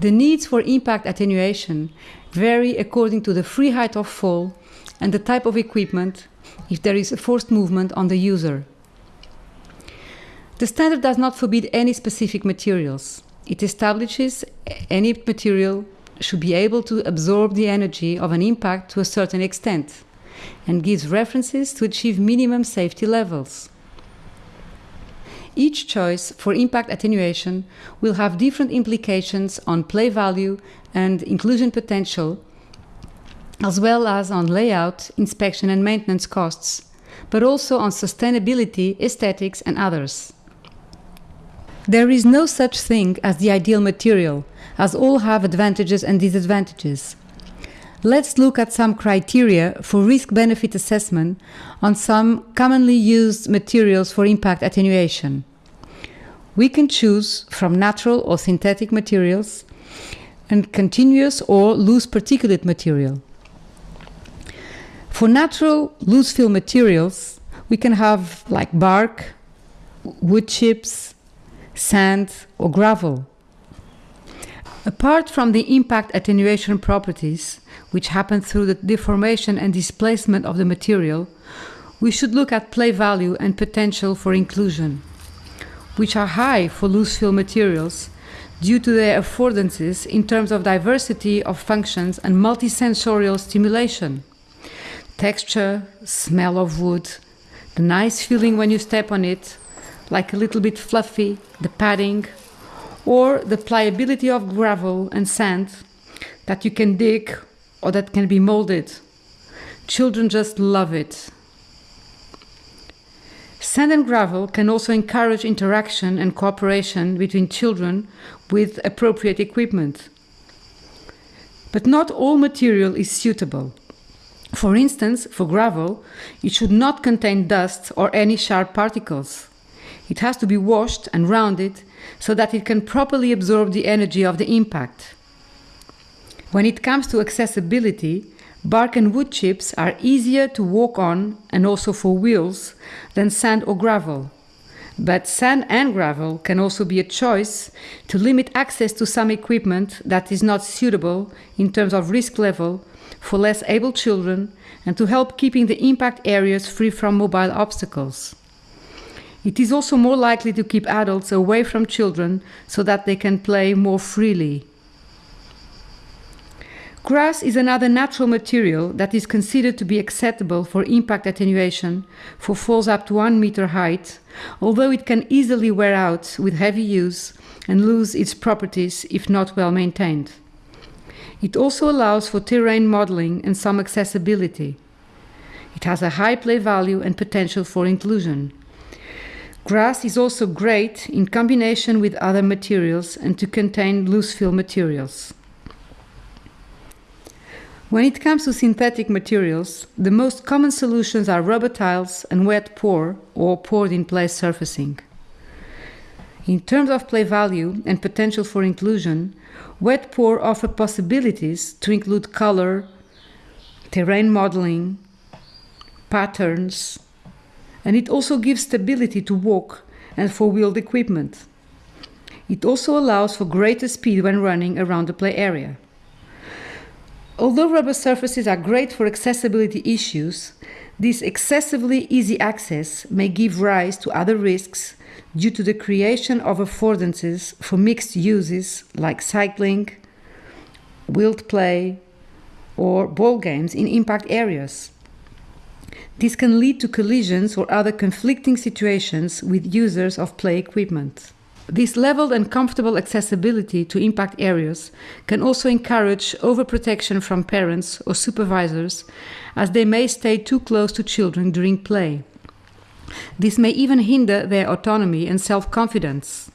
The needs for impact attenuation vary according to the free height of fall and the type of equipment if there is a forced movement on the user. The standard does not forbid any specific materials. It establishes any material should be able to absorb the energy of an impact to a certain extent and gives references to achieve minimum safety levels. Each choice for impact attenuation will have different implications on play value and inclusion potential, as well as on layout, inspection and maintenance costs, but also on sustainability, aesthetics and others. There is no such thing as the ideal material, as all have advantages and disadvantages. Let's look at some criteria for risk-benefit assessment on some commonly used materials for impact attenuation. We can choose from natural or synthetic materials and continuous or loose particulate material. For natural loose fill materials, we can have like bark, wood chips, sand or gravel. Apart from the impact attenuation properties, which happen through the deformation and displacement of the material, we should look at play value and potential for inclusion, which are high for loose fill materials due to their affordances in terms of diversity of functions and multisensorial stimulation. Texture, smell of wood, the nice feeling when you step on it, like a little bit fluffy, the padding, or the pliability of gravel and sand that you can dig or that can be molded. Children just love it. Sand and gravel can also encourage interaction and cooperation between children with appropriate equipment. But not all material is suitable. For instance, for gravel, it should not contain dust or any sharp particles. It has to be washed and rounded so that it can properly absorb the energy of the impact. When it comes to accessibility, bark and wood chips are easier to walk on and also for wheels than sand or gravel. But sand and gravel can also be a choice to limit access to some equipment that is not suitable in terms of risk level for less able children and to help keeping the impact areas free from mobile obstacles. It is also more likely to keep adults away from children so that they can play more freely. Grass is another natural material that is considered to be acceptable for impact attenuation for falls up to 1 meter height, although it can easily wear out with heavy use and lose its properties if not well maintained. It also allows for terrain modeling and some accessibility. It has a high play value and potential for inclusion. Grass is also great in combination with other materials and to contain loose fill materials. When it comes to synthetic materials, the most common solutions are rubber tiles and wet pour or poured in place surfacing. In terms of play value and potential for inclusion, wet pour offer possibilities to include color, terrain modeling, patterns, and it also gives stability to walk and for wheeled equipment. It also allows for greater speed when running around the play area. Although rubber surfaces are great for accessibility issues, this excessively easy access may give rise to other risks due to the creation of affordances for mixed uses like cycling, wheeled play, or ball games in impact areas. This can lead to collisions or other conflicting situations with users of play equipment. This leveled and comfortable accessibility to impact areas can also encourage overprotection from parents or supervisors as they may stay too close to children during play. This may even hinder their autonomy and self-confidence.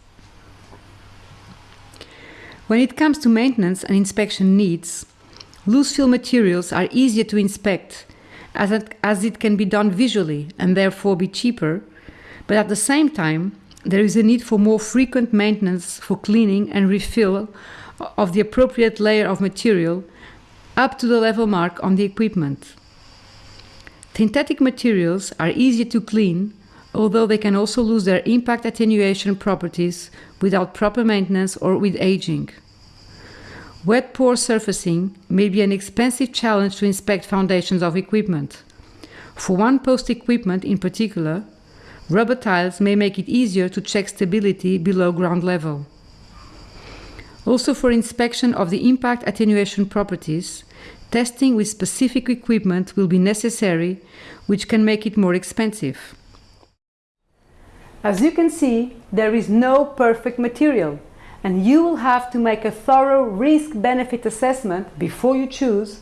When it comes to maintenance and inspection needs, loose fill materials are easier to inspect as it, as it can be done visually and therefore be cheaper, but at the same time, there is a need for more frequent maintenance for cleaning and refill of the appropriate layer of material up to the level mark on the equipment. Synthetic materials are easier to clean, although they can also lose their impact attenuation properties without proper maintenance or with aging. Wet pour surfacing may be an expensive challenge to inspect foundations of equipment. For one post equipment in particular, rubber tiles may make it easier to check stability below ground level. Also for inspection of the impact attenuation properties, testing with specific equipment will be necessary, which can make it more expensive. As you can see, there is no perfect material and you will have to make a thorough risk-benefit assessment before you choose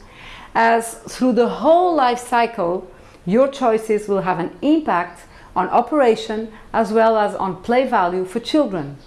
as through the whole life cycle your choices will have an impact on operation as well as on play value for children.